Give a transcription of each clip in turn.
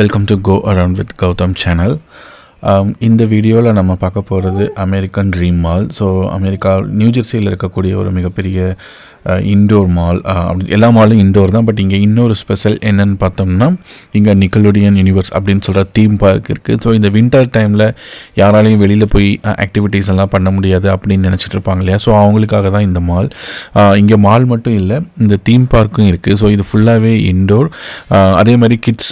Welcome to Go Around with Gautam channel. Um, இந்த வீடியோவில் நம்ம பார்க்க போகிறது American dream mall so America நியூஜெர்சியில் இருக்கக்கூடிய ஒரு மிகப்பெரிய uh, இன்டோர் மால் uh, அப்படி எல்லா மாலும் இன்டோர் தான். பட் இங்கே இன்னொரு ஸ்பெஷல் என்னன்னு பார்த்தோம்னா இங்கே நிக்கலோடியன் யூனிவர்ஸ் அப்படின்னு சொல்கிற தீம் பார்க் இருக்குது ஸோ இந்த வின்டர் டைமில் யாராலையும் வெளியில் போய் uh, ஆக்டிவிட்டீஸ் எல்லாம் பண்ண முடியாது அப்படின்னு நினச்சிட்டு இருப்பாங்க இல்லையா? ஸோ அவங்களுக்காக தான் இந்த மால் இங்கே மால் மட்டும் இல்லை இந்த தீம் பார்க்கும் இருக்குது ஸோ இது ஃபுல்லாகவே இன்டோர் அதே மாதிரி கிட்ஸ்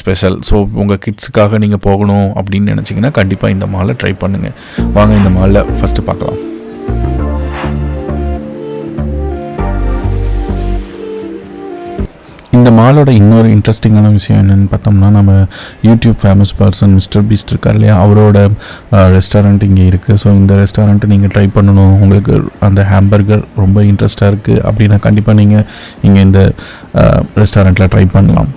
ஸ்பெஷல் ஸோ உங்கள் கிட்ஸுக்காக நீங்கள் போகணும் அப்படின்னு நினச்சிங்கன்னா கண்டிப்பாக இந்த மாலை ட்ரை பண்ணுங்கள் வாங்க இந்த மாலில் ஃபஸ்ட்டு பார்க்கலாம். இந்த மாலோட இன்னொரு இன்ட்ரெஸ்டிங்கான விஷயம் என்னென்னு பார்த்தோம்னா நம்ம YouTube famous person Mister Beast இருக்கார் இல்லையா? அவரோட ரெஸ்டாரண்ட் இங்கே இருக்குது ஸோ இந்த ரெஸ்டாரண்ட்டை நீங்கள் ட்ரை பண்ணணும். உங்களுக்கு அந்த ஹேம்பர்கர் ரொம்ப இன்ட்ரெஸ்ட்டாக இருக்குது அப்படின்னா கண்டிப்பாக நீங்கள் இங்கே இந்த ரெஸ்டாரண்ட்டில் ட்ரை பண்ணலாம்.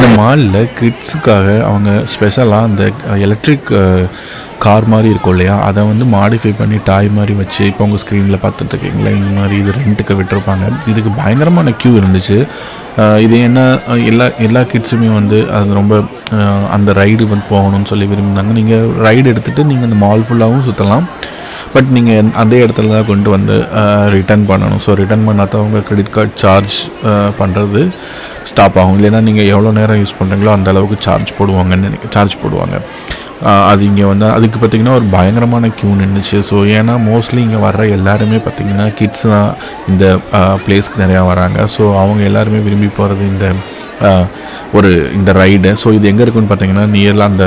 இந்த மாலில் கிட்ஸுக்காக அவங்க ஸ்பெஷலாக அந்த எலக்ட்ரிக் கார் மாதிரி இருக்கும் இல்லையா? அதை வந்து மாடிஃபை பண்ணி டாய் மாதிரி வச்சு இப்போ உங்கள் ஸ்க்ரீனில் பார்த்துட்ருக்கீங்களா இந்த மாதிரி இது ரெண்ட்டுக்கு விட்டுருப்பாங்க. இதுக்கு பயங்கரமான க்யூ இருந்துச்சு. இது என்ன எல்லா எல்லா கிட்ஸுமே வந்து அது ரொம்ப அந்த ரைடு வந்து போகணும்னு சொல்லி விரும்பினாங்க. நீங்கள் ரைடு எடுத்துகிட்டு நீங்கள் அந்த மால் ஃபுல்லாகவும் சுற்றலாம் பட் நீங்கள் அதே இடத்துல தான் கொண்டு வந்து ரிட்டர்ன் பண்ணணும். ஸோ ரிட்டர்ன் பண்ணாதவங்க உங்கள் கிரெடிட் கார்டு சார்ஜ் பண்ணுறது ஸ்டாப் ஆகும். இல்லைன்னா நீங்கள் எவ்வளோ நேரம் யூஸ் பண்ணுறீங்களோ அந்த அளவுக்கு சார்ஜ் போடுவாங்கன்னு சார்ஜ் போடுவாங்க. அது இங்கே வந்து அதுக்கு பார்த்திங்கன்னா ஒரு பயங்கரமான க்யூ நின்றுச்சு ஸோ ஏன்னா மோஸ்ட்லி இங்கே வர்ற எல்லாருமே பார்த்திங்கன்னா கிட்ஸ் தான் இந்த பிளேஸ்க்கு நிறையா வராங்க. ஸோ அவங்க எல்லாருமே விரும்பி போகிறது இந்த ஒரு இந்த ரைடு ஸோ இது எங்கே இருக்குன்னு பார்த்தீங்கன்னா நியரில் அந்த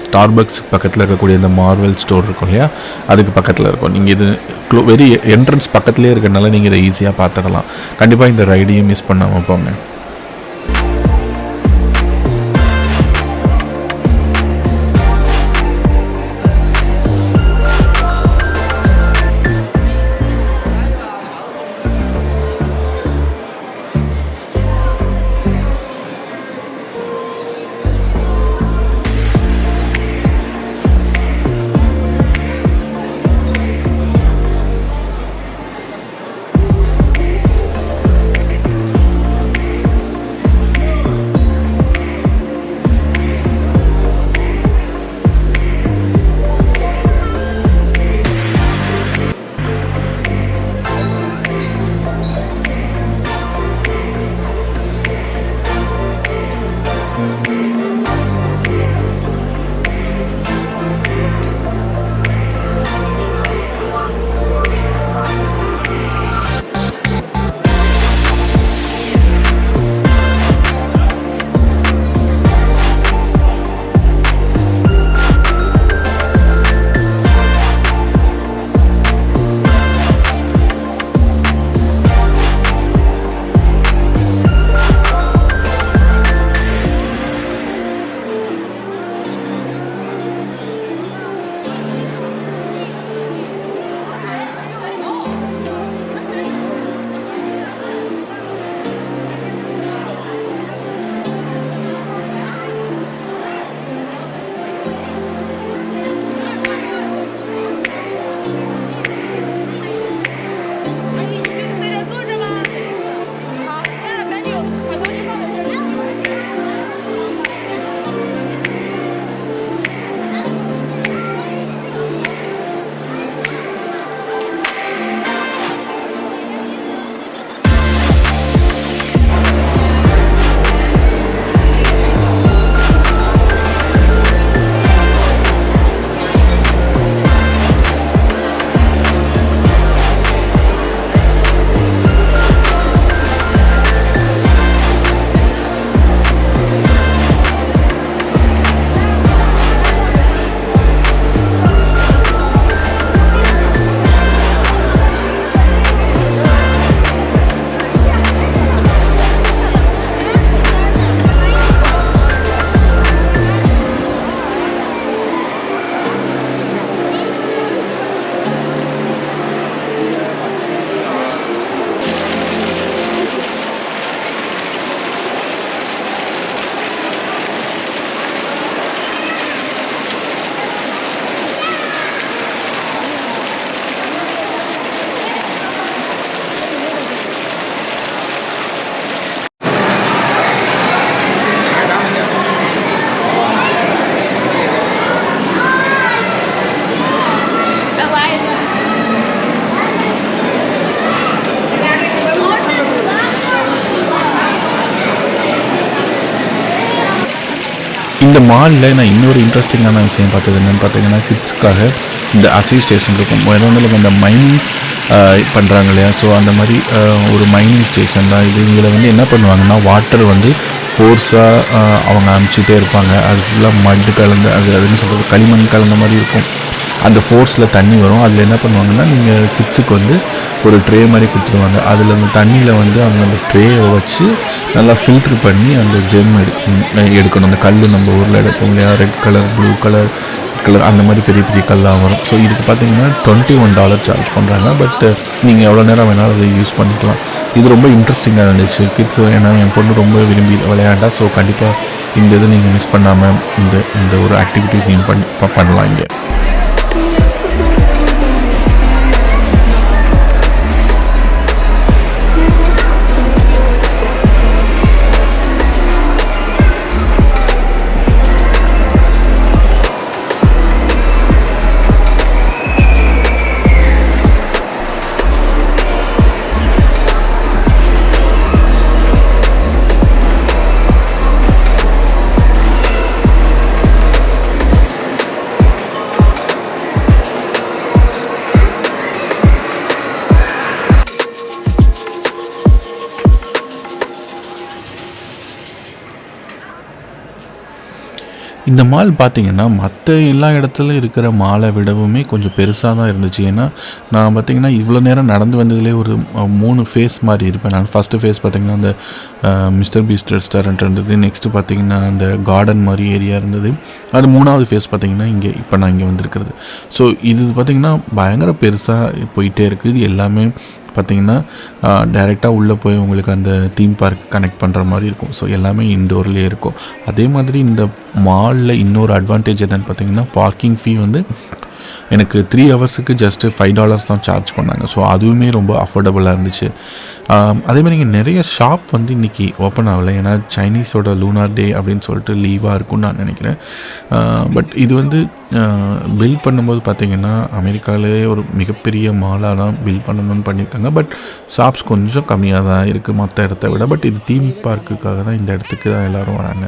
ஸ்டார்பக்ஸ் பக்கத்தில் இருக்கக்கூடிய இந்த மார்வெல் ஸ்டோர் இருக்கும் இல்லையா? அதுக்கு பக்கத்தில் இருக்கும். நீங்கள் இது க்ளோ வெரி என்ட்ரன்ஸ் பக்கத்துலேயே இருக்கிறனால நீங்கள் இதை ஈஸியாக பார்த்துடலாம் கண்டிப்பாக இந்த ரைடையும் மிஸ் பண்ணாமல் போங்க. இந்த மாலில் நான் இன்னொரு இன்ட்ரெஸ்டிங்கான விஷயம் பார்த்தது என்னென்னு பார்த்தீங்கன்னா கிட்ஸுக்காக இந்த அசி ஸ்டேஷன் இருக்கும். வேறு ஒன்றும் இல்லை இந்த மைனிங் பண்ணுறாங்க இல்லையா? ஸோ அந்த மாதிரி ஒரு மைனிங் ஸ்டேஷன் தான். இது இதில் வந்து என்ன பண்ணுவாங்கன்னா வாட்டர் வந்து ஃபோர்ஸாக அவங்க அனுப்பிச்சிட்டே இருப்பாங்க. அது ஃபுல்லாக மட் கலந்து அது அதுன்னு சொல்கிறது களிமண் கலந்த மாதிரி இருக்கும். அந்த ஃபோர்ஸில் தண்ணி வரும். அதில் என்ன பண்ணுவாங்கன்னா நீங்கள் கிட்ஸுக்கு வந்து ஒரு ட்ரே மாதிரி கொடுத்துருவாங்க. அதில் அந்த தண்ணியில் வந்து அவங்க அந்த ட்ரேயை வச்சு நல்லா ஃபில்ட்ரு பண்ணி அந்த ஜெம் எடு எடுக்கணும். அந்த கல் நம்ம ஊரில் எடுப்போம் இல்லையா? Red colour blue colour colour அந்த மாதிரி பெரிய பெரிய கல்லாக வரும். ஸோ இதுக்கு பார்த்தீங்கன்னா டுவெண்ட்டி ஒன் டாலர் சார்ஜ் பண்ணுறாங்க பட் நீங்கள் எவ்வளோ நேரம் வேணாலும் அதை யூஸ் பண்ணிக்கலாம். இது ரொம்ப இன்ட்ரெஸ்டிங்காக இருந்துச்சு. கிட்ஸ் ஏன்னா என் பொண்ணு ரொம்ப விரும்பி விளையாண்டா. ஸோ கண்டிப்பாக இந்த இதை நீங்கள் மிஸ் பண்ணாமல் இந்த இந்த ஒரு ஆக்டிவிட்டீஸையும் பண்ணி பண்ணலாம் இங்கே. இந்த மால் பார்த்தீங்கன்னா மற்ற எல்லா இடத்துலையும் இருக்கிற மாலை விடவுமே கொஞ்சம் பெருசாக தான் இருந்துச்சு. ஏன்னா நான் பார்த்தீங்கன்னா இவ்வளோ நேரம் நடந்து வந்ததுலேயே ஒரு மூணு ஃபேஸ் மாதிரி இருப்பேன். நான் ஃபஸ்ட்டு ஃபேஸ் பார்த்தீங்கன்னா அந்த மிஸ்டர் பீஸ்ட் ரெஸ்டாரண்ட் இருந்தது. நெக்ஸ்ட்டு பார்த்தீங்கன்னா அந்த கார்டன் மாதிரி ஏரியா இருந்தது. அது மூணாவது ஃபேஸ் பார்த்தீங்கன்னா இங்கே இப்போ நான் இங்கே வந்திருக்கிறது. ஸோ இது பார்த்தீங்கன்னா பயங்கர பெருசாக போயிட்டே இருக்குது இது எல்லாமே பார்த்தீங்கன்னா டைரெக்டாக உள்ளே போய் உங்களுக்கு அந்த தீம் பார்க் கனெக்ட் பண்ணுற மாதிரி இருக்கும். ஸோ எல்லாமே இன்டோர்லேயே இருக்கும். அதே மாதிரி இந்த மாலில் இன்னொரு அட்வான்டேஜ் என்னென்னு பார்த்தீங்கன்னா பார்க்கிங் ஃபீ வந்து எனக்கு த்ரீ ஹவர்ஸுக்கு ஜஸ்ட்டு ஃபைவ் டாலர்ஸ் தான் சார்ஜ் பண்ணாங்க. ஸோ அதுவுமே ரொம்ப அஃபோர்டபுளாக இருந்துச்சு. அதேமாதிரி அதே மாதிரி இங்கே நிறைய ஷாப் வந்து இன்றைக்கி ஓப்பன் ஆகலை. ஏன்னா சைனீஸோட லூனார் டே அப்படின்னு சொல்லிட்டு லீவாக இருக்கும்னு நான் நினைக்கிறேன். பட் இது வந்து பில் பண்ணும்போது பார்த்திங்கன்னா அமெரிக்காவிலே ஒரு மிகப்பெரிய மாலாக தான் பில் பண்ணணும்னு பண்ணியிருக்காங்க. பட் ஷாப்ஸ் கொஞ்சம் கம்மியாக தான் இருக்குது மற்ற இடத்த விட. பட் இது தீம் பார்க்குக்காக தான் இந்த இடத்துக்கு தான் எல்லோரும் வராங்க.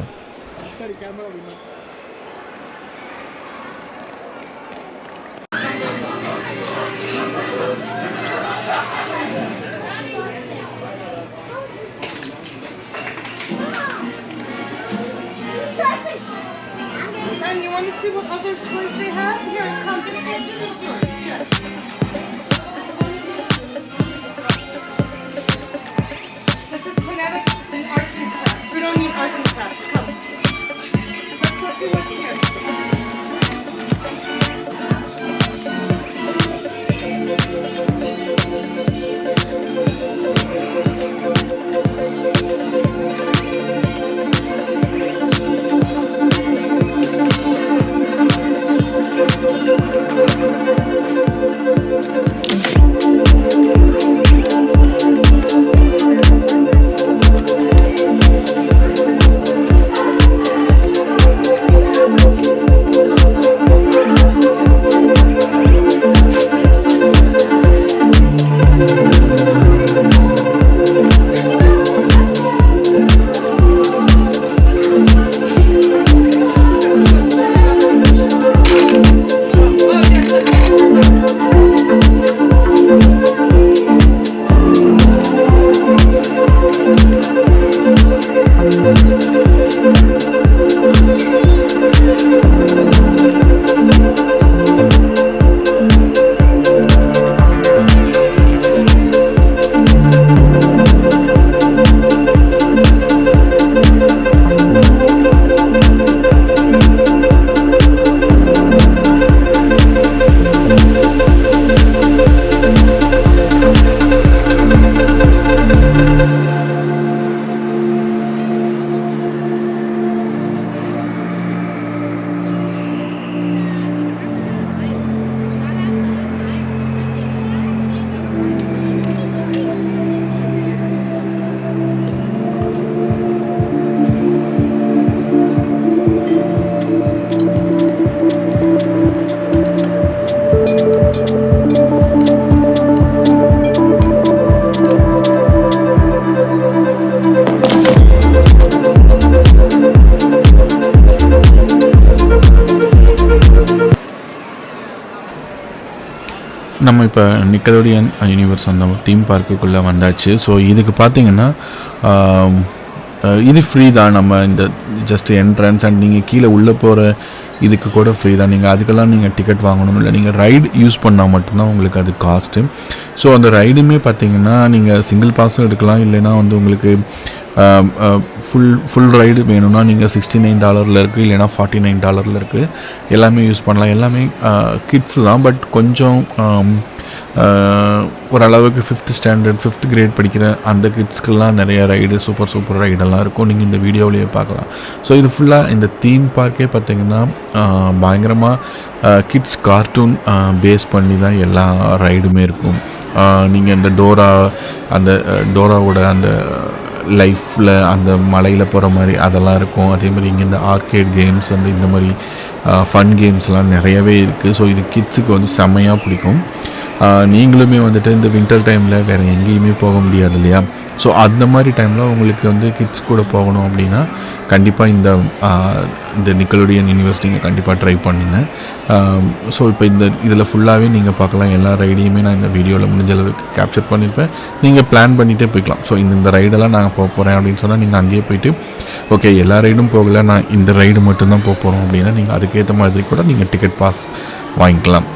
இப்போ நிக்கலோடியன் யூனிவர்ஸ் அந்த தீம் பார்க்குக்குள்ளே வந்தாச்சு. ஸோ இதுக்கு பார்த்தீங்கன்னா இது ஃப்ரீ தான். நம்ம இந்த ஜஸ்ட் என்ட்ரன்ஸ் அண்ட் நீங்கள் கீழே உள்ளே போகிற இதுக்கு கூட ஃப்ரீ தான். நீங்கள் அதுக்கெல்லாம் நீங்கள் டிக்கெட் வாங்கணும். இல்லை நீங்கள் ரைடு யூஸ் பண்ணால் மட்டும்தான் உங்களுக்கு அது காஸ்ட்டு ஸோ அந்த ரைடுமே பார்த்தீங்கன்னா நீங்கள் சிங்கிள் பாஸும் எடுக்கலாம். இல்லைன்னா வந்து உங்களுக்கு ஃபுல் ஃபுல் ரைடு வேணும்னா நீங்கள் சிக்ஸ்டி நைன் டாலரில் இருக்குது இல்லைனா ஃபார்ட்டி நைன் டாலரில் இருக்குது எல்லாமே யூஸ் பண்ணலாம். எல்லாமே கிட்ஸ் தான். பட் கொஞ்சம் ஓரளவுக்கு ஃபிஃப்த் ஸ்டாண்டர்ட் ஃபிஃப்த் கிரேட் படிக்கிற அந்த கிட்ஸ்க்கெல்லாம் நிறைய ரைடு சூப்பர் சூப்பர் ரைடெல்லாம் இருக்கும். நீங்கள் இந்த வீடியோவிலேயே பார்க்கலாம். ஸோ இது ஃபுல்லாக இந்த தீம் பார்க்கே பார்த்தீங்கன்னா பயங்கரமாக கிட்ஸ் கார்ட்டூன் பேஸ் பண்ணி தான் எல்லா ரைடுமே இருக்கும். நீங்கள் இந்த டோரா அந்த டோராவோட அந்த லைஃப்பில் அந்த மலையில் போகிற மாதிரி அதெல்லாம் இருக்கும். அதே மாதிரி இங்கே இந்த ஆர்கேட் கேம்ஸ் அந்த இந்த மாதிரி ஃபன் கேம்ஸ்லாம் நிறையவே இருக்குது ஸோ இது கிட்ஸுக்கு வந்து செம்மையாக பிடிக்கும். நீங்களுமே வந்துட்டு இந்த வின்டர் டைமில் வேறு எங்கேயுமே போக முடியாது இல்லையா? ஸோ அந்த மாதிரி டைமில் உங்களுக்கு வந்து கிட்ஸ் கூட போகணும் அப்படின்னா கண்டிப்பாக இந்த இந்த நிக்கலோடியன் யூனிவர்சிட்டிங்க கண்டிப்பாக ட்ரை பண்ணுங்க. ஸோ இப்போ இந்த இதில் ஃபுல்லாகவே நீங்கள் பார்க்கலாம். எல்லா ரைடையுமே நான் இந்த வீடியோவில் முடிஞ்ச அளவுக்கு கேப்சர் பண்ணியிருப்பேன் நீங்கள் பிளான் பண்ணிகிட்டே போய்க்கலாம். ஸோ இந்த இந்த ரைடெல்லாம் நாங்கள் போக போகிறேன் அப்படின்னு சொன்னால் நீங்கள் அங்கேயே போயிட்டு ஓகே எல்லா ரைடும் போகல. நான் இந்த ரைடு மட்டும்தான் போக போகிறோம் அப்படின்னா நீங்கள் அதுக்கேற்ற மாதிரி கூட நீங்கள் டிக்கெட் பாஸ் வாங்கிக்கலாம்.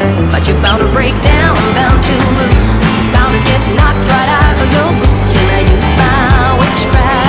But you're bound to break down, bound to lose, bound to get knocked right out of your boots when I use my witchcraft.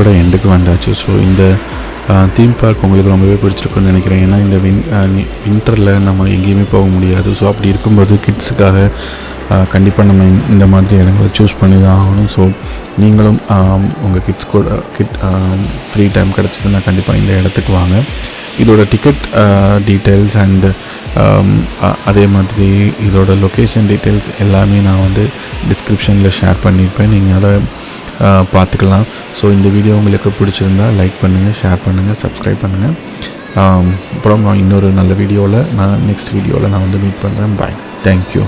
வீடியோவோட எண்டுக்கு வந்தாச்சு. ஸோ இந்த தீம் பார்க் உங்களுக்கு ரொம்பவே பிடிச்சிருக்குன்னு நினைக்கிறேன். ஏன்னா இந்த வின் வின்டரில் நம்ம எங்கேயுமே போக முடியாது. ஸோ அப்படி இருக்கும்போது கிட்ஸுக்காக கண்டிப்பாக நம்ம இந்த- மாதிரி இடங்களை சூஸ் பண்ணி தான் ஆகணும். ஸோ நீங்களும் உங்கள் கிட்ஸ் கூட கிட் ஃப்ரீ டைம் கிடச்சதுன்னா கண்டிப்பாக இந்த இடத்துக்கு வாங்க. இதோட டிக்கெட் டீட்டெயில்ஸ் அண்டு அதே மாதிரி இதோட லொக்கேஷன் டீட்டெயில்ஸ் எல்லாமே நான் வந்து டிஸ்கிரிப்ஷனில் ஷேர் பண்ணியிருப்பேன். நீங்கள் அதை பார்த்துக்கலாம். ஸோ இந்த வீடியோ உங்களுக்கு பிடிச்சிருந்தா லைக் பண்ணுங்கள் ஷேர் பண்ணுங்கள் சப்ஸ்கிரைப் பண்ணுங்கள் அப்புறம் நான் இன்னொரு நல்ல வீடியோவில் நான் நெக்ஸ்ட் வீடியோவில் நான் வந்து மீட் பண்ணுறேன் பாய் தேங்க்யூ